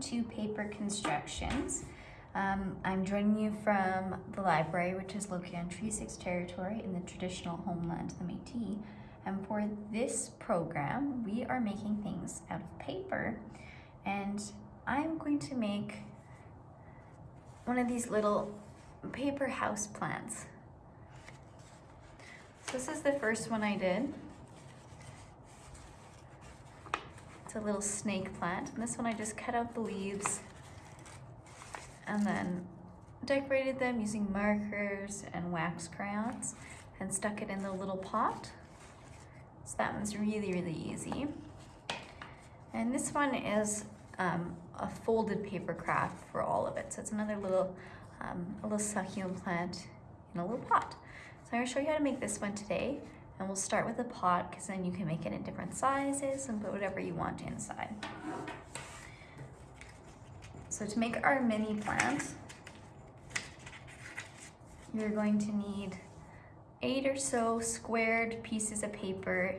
to Paper Constructions. Um, I'm joining you from the library, which is located on Treaty 6 territory in the traditional homeland of the Métis. And for this program, we are making things out of paper. And I'm going to make one of these little paper house plants. So this is the first one I did. It's a little snake plant. And this one I just cut out the leaves and then decorated them using markers and wax crayons and stuck it in the little pot. So that one's really, really easy. And this one is um, a folded paper craft for all of it. So it's another little, um, a little succulent plant in a little pot. So I'm gonna show you how to make this one today. And we'll start with a pot because then you can make it in different sizes and put whatever you want inside. So to make our mini plant, you're going to need eight or so squared pieces of paper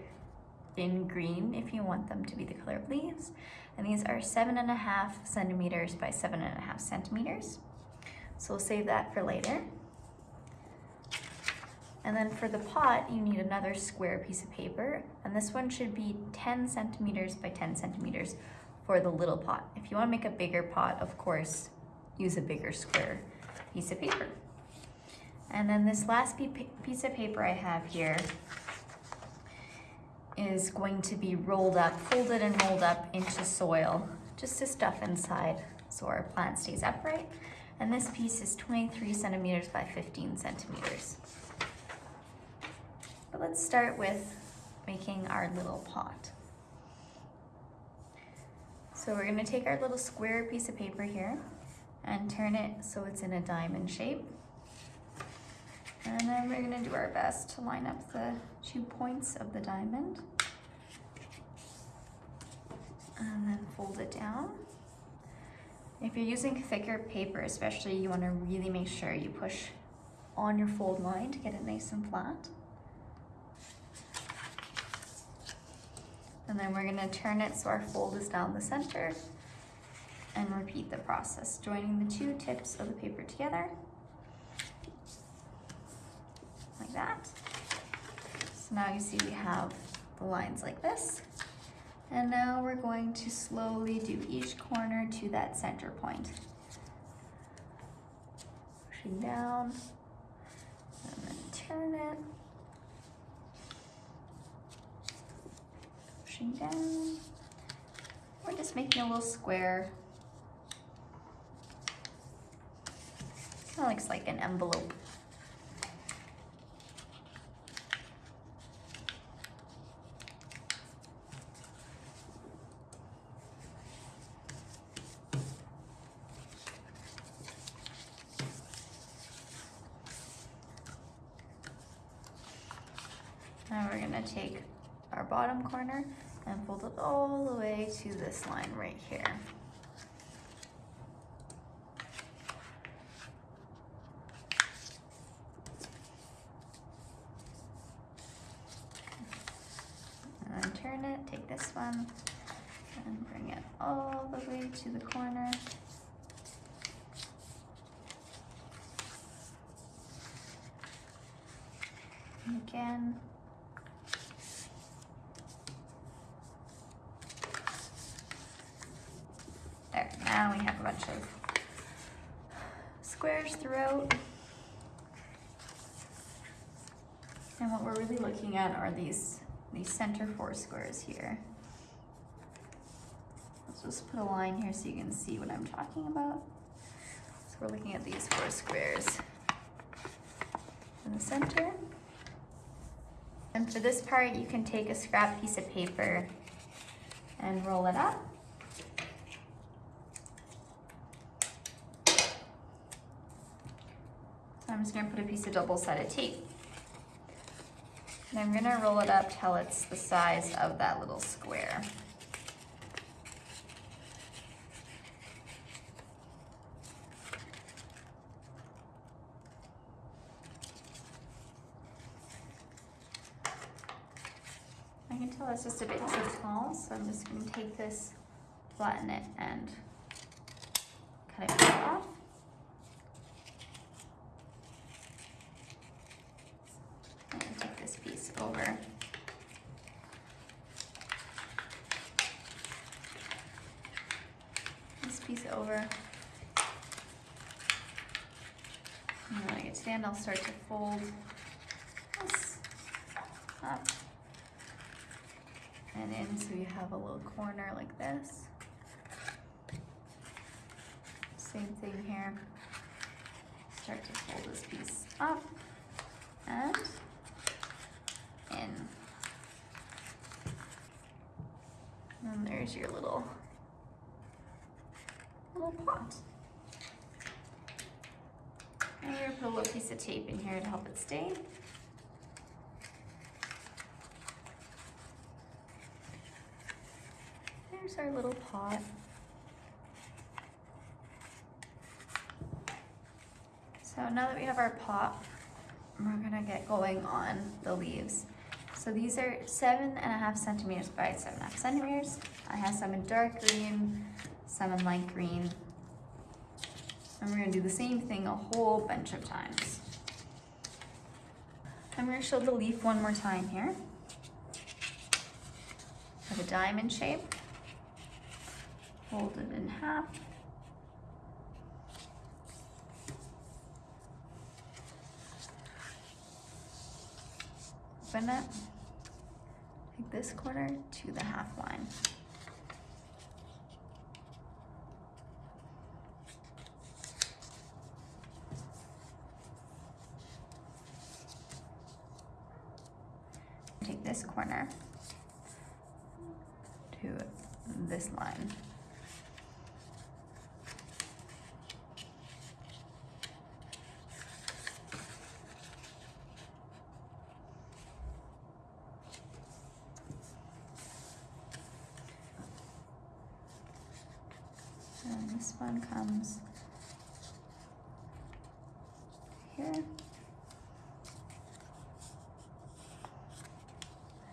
in green if you want them to be the color of leaves. And these are seven and a half centimeters by seven and a half centimeters. So we'll save that for later. And then for the pot, you need another square piece of paper. And this one should be 10 centimeters by 10 centimeters for the little pot. If you wanna make a bigger pot, of course, use a bigger square piece of paper. And then this last piece of paper I have here is going to be rolled up, folded and rolled up into soil, just to stuff inside so our plant stays upright. And this piece is 23 centimeters by 15 centimeters. But let's start with making our little pot. So we're gonna take our little square piece of paper here and turn it so it's in a diamond shape. And then we're gonna do our best to line up the two points of the diamond. And then fold it down. If you're using thicker paper especially, you wanna really make sure you push on your fold line to get it nice and flat. And then we're gonna turn it so our fold is down the center and repeat the process, joining the two tips of the paper together, like that. So now you see we have the lines like this. And now we're going to slowly do each corner to that center point. Pushing down, and then turn it. Pushing down. We're just making a little square. Kind of looks like an envelope. Now we're gonna take our bottom corner and fold it all the way to this line right here. And turn it, take this one, and bring it all the way to the corner. And again, Now we have a bunch of squares throughout. And what we're really looking at are these, these center four squares here. Let's just put a line here so you can see what I'm talking about. So we're looking at these four squares in the center. And for this part, you can take a scrap piece of paper and roll it up. I'm just gonna put a piece of double-sided tape. And I'm gonna roll it up till it's the size of that little square. I can tell it's just a bit too small, so I'm just gonna take this, flatten it, and cut it off. I'm gonna take this piece over. This piece over. And when I get to the end, I'll start to fold this up and in so you have a little corner like this. Same thing here. Start to fold this piece up and in. And there's your little little pot. And we're gonna put a little piece of tape in here to help it stay. There's our little pot. So now that we have our pot, we're gonna get going on the leaves. So these are seven and a half centimeters by seven and a half centimeters. I have some in dark green, some in light green. And we're gonna do the same thing a whole bunch of times. I'm gonna show the leaf one more time here. Have a diamond shape. Fold it in half. Open it. Take this corner to the half line. Take this corner to this line. And this one comes here.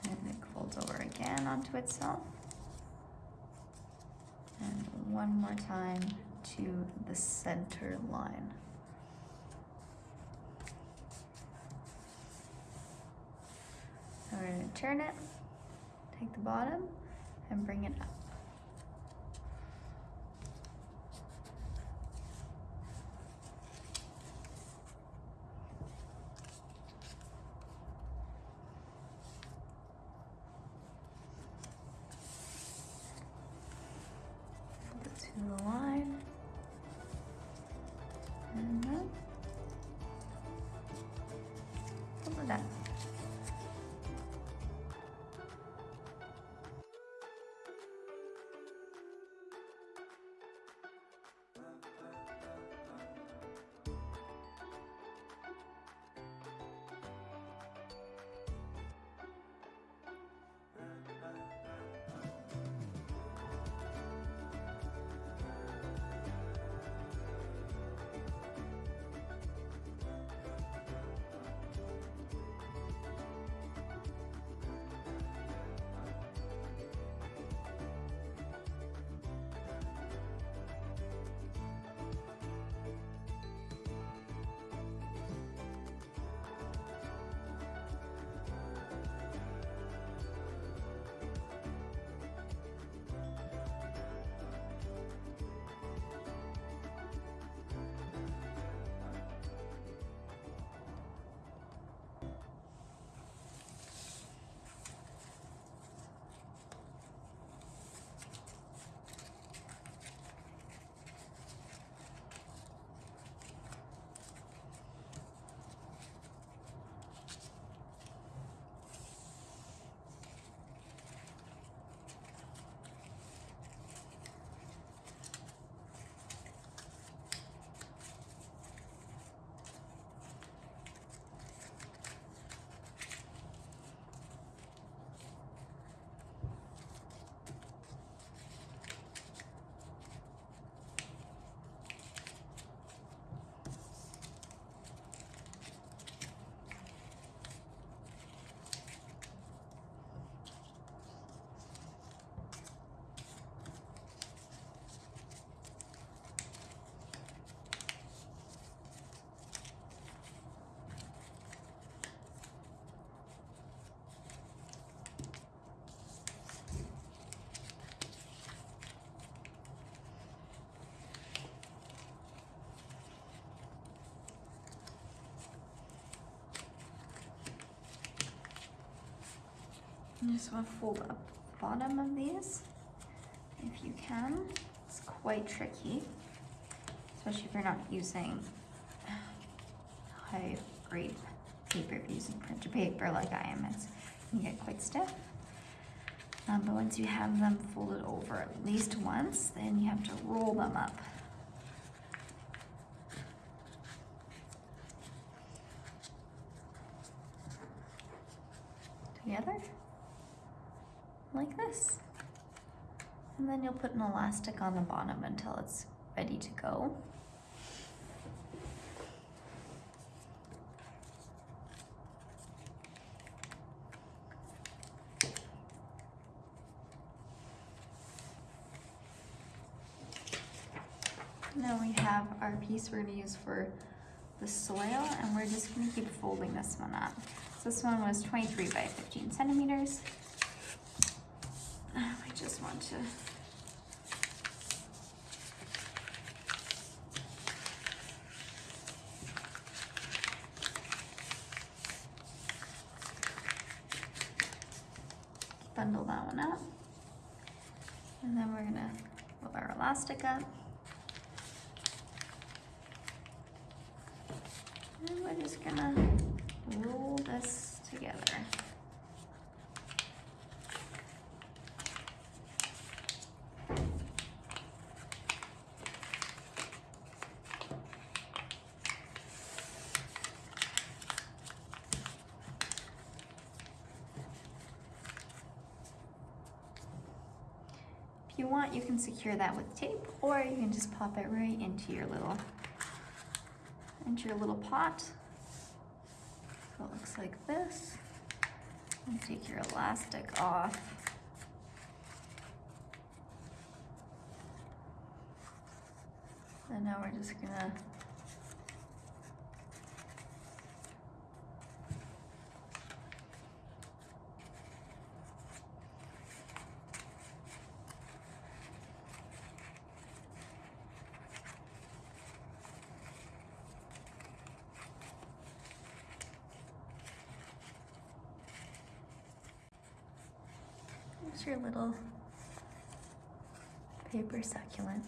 And it folds over again onto itself. One more time to the center line. So we're gonna turn it, take the bottom, and bring it up. Fold You just want to fold up the bottom of these if you can. It's quite tricky, especially if you're not using high grade paper. You're using printer paper like I am, it's can get quite stiff. Um, but once you have them folded over at least once, then you have to roll them up. Together, like this. And then you'll put an elastic on the bottom until it's ready to go. Now we have our piece we're gonna use for the soil and we're just gonna keep folding this one up. So this one was 23 by 15 centimeters. I just want to bundle that one up. And then we're gonna pull our elastic up. And we're just gonna roll this together. You want, you can secure that with tape, or you can just pop it right into your little into your little pot. So it looks like this. And take your elastic off. And now we're just gonna Here's your little paper succulent.